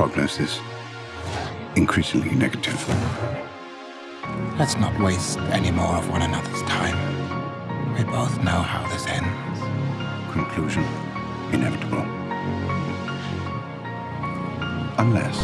prognosis increasingly negative. Let's not waste any more of one another's time. We both know how this ends. Conclusion inevitable. Unless